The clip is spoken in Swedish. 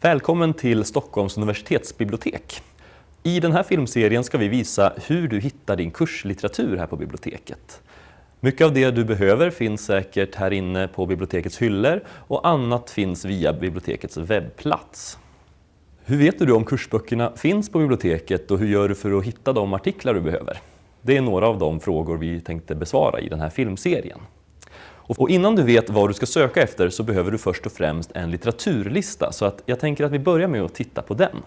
Välkommen till Stockholms universitetsbibliotek. I den här filmserien ska vi visa hur du hittar din kurslitteratur här på biblioteket. Mycket av det du behöver finns säkert här inne på bibliotekets hyllor och annat finns via bibliotekets webbplats. Hur vet du om kursböckerna finns på biblioteket och hur gör du för att hitta de artiklar du behöver? Det är några av de frågor vi tänkte besvara i den här filmserien. Och innan du vet vad du ska söka efter så behöver du först och främst en litteraturlista så att jag tänker att vi börjar med att titta på den.